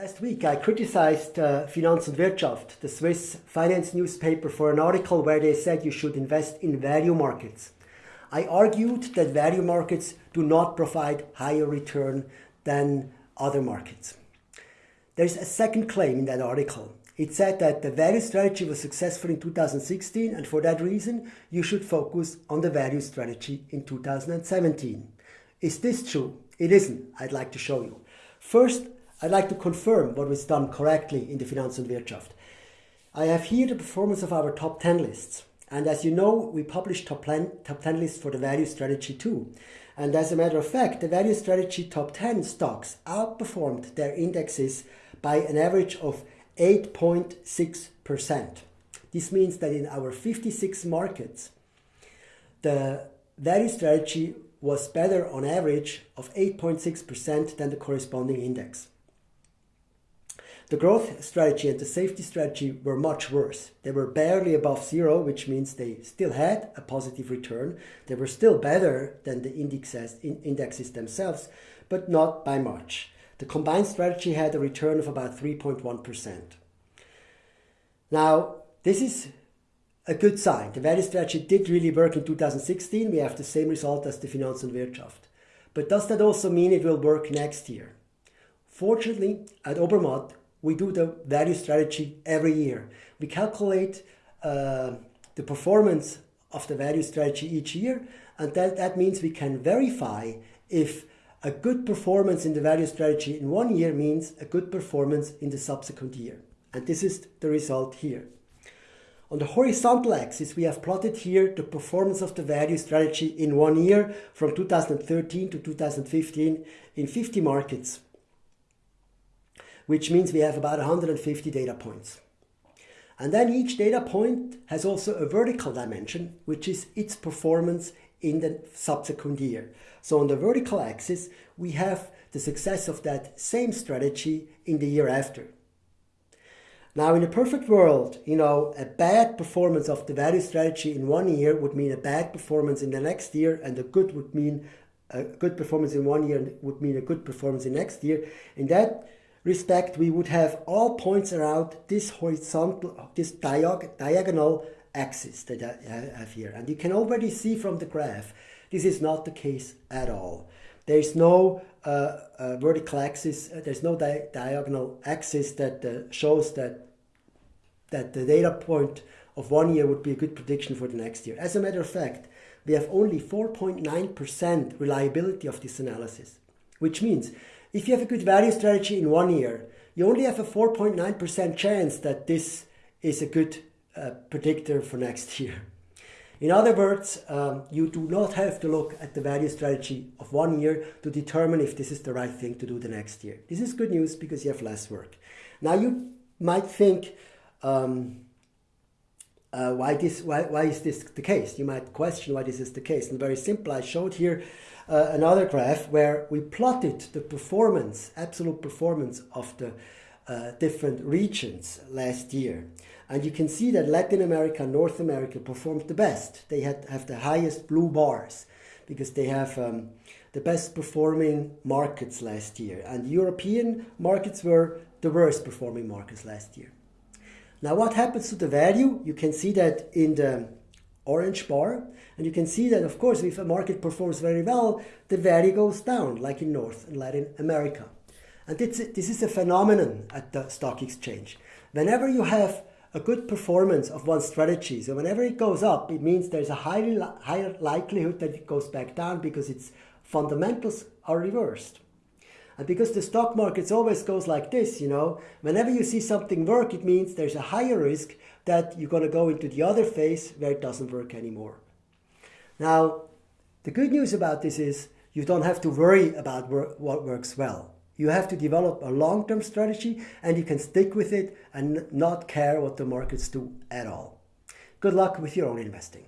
Last week I criticized uh, Finanz und Wirtschaft, the Swiss finance newspaper, for an article where they said you should invest in value markets. I argued that value markets do not provide higher return than other markets. There's a second claim in that article. It said that the value strategy was successful in 2016 and for that reason you should focus on the value strategy in 2017. Is this true? It isn't. I'd like to show you. First, I'd like to confirm what was done correctly in the Finanz und Wirtschaft. I have here the performance of our top 10 lists. And as you know, we publish top 10, top 10 lists for the value strategy too. And as a matter of fact, the value strategy top 10 stocks outperformed their indexes by an average of 8.6%. This means that in our 56 markets, the value strategy was better on average of 8.6% than the corresponding index. The growth strategy and the safety strategy were much worse. They were barely above zero, which means they still had a positive return. They were still better than the indexes, indexes themselves, but not by much. The combined strategy had a return of about 3.1%. Now, this is a good sign. The value strategy did really work in 2016. We have the same result as the Finanz und Wirtschaft. But does that also mean it will work next year? Fortunately, at Obermatt, we do the value strategy every year. We calculate uh, the performance of the value strategy each year, and that, that means we can verify if a good performance in the value strategy in one year means a good performance in the subsequent year. And this is the result here. On the horizontal axis, we have plotted here the performance of the value strategy in one year from 2013 to 2015 in 50 markets which means we have about 150 data points. And then each data point has also a vertical dimension, which is its performance in the subsequent year. So on the vertical axis, we have the success of that same strategy in the year after. Now, in a perfect world, you know, a bad performance of the value strategy in one year would mean a bad performance in the next year, and a good would mean a good performance in one year would mean a good performance in next year. In that respect, we would have all points around this horizontal, this diag diagonal axis that I have here. And you can already see from the graph, this is not the case at all. There is no uh, uh, vertical axis, uh, there's no di diagonal axis that uh, shows that, that the data point of one year would be a good prediction for the next year. As a matter of fact, we have only 4.9% reliability of this analysis, which means if you have a good value strategy in one year, you only have a 4.9% chance that this is a good uh, predictor for next year. In other words, um, you do not have to look at the value strategy of one year to determine if this is the right thing to do the next year. This is good news because you have less work. Now you might think, um, uh, why, this, why, why is this the case? You might question why this is the case. And very simple, I showed here uh, another graph where we plotted the performance, absolute performance of the uh, different regions last year. And you can see that Latin America and North America performed the best. They had, have the highest blue bars because they have um, the best performing markets last year. And European markets were the worst performing markets last year. Now what happens to the value? You can see that in the orange bar. And you can see that, of course, if a market performs very well, the value goes down, like in North and Latin America. And this, this is a phenomenon at the stock exchange. Whenever you have a good performance of one strategy, so whenever it goes up, it means there's a highly, higher likelihood that it goes back down because its fundamentals are reversed. And because the stock markets always goes like this, you know, whenever you see something work, it means there's a higher risk that you're going to go into the other phase where it doesn't work anymore. Now, the good news about this is you don't have to worry about what works well. You have to develop a long-term strategy and you can stick with it and not care what the markets do at all. Good luck with your own investing.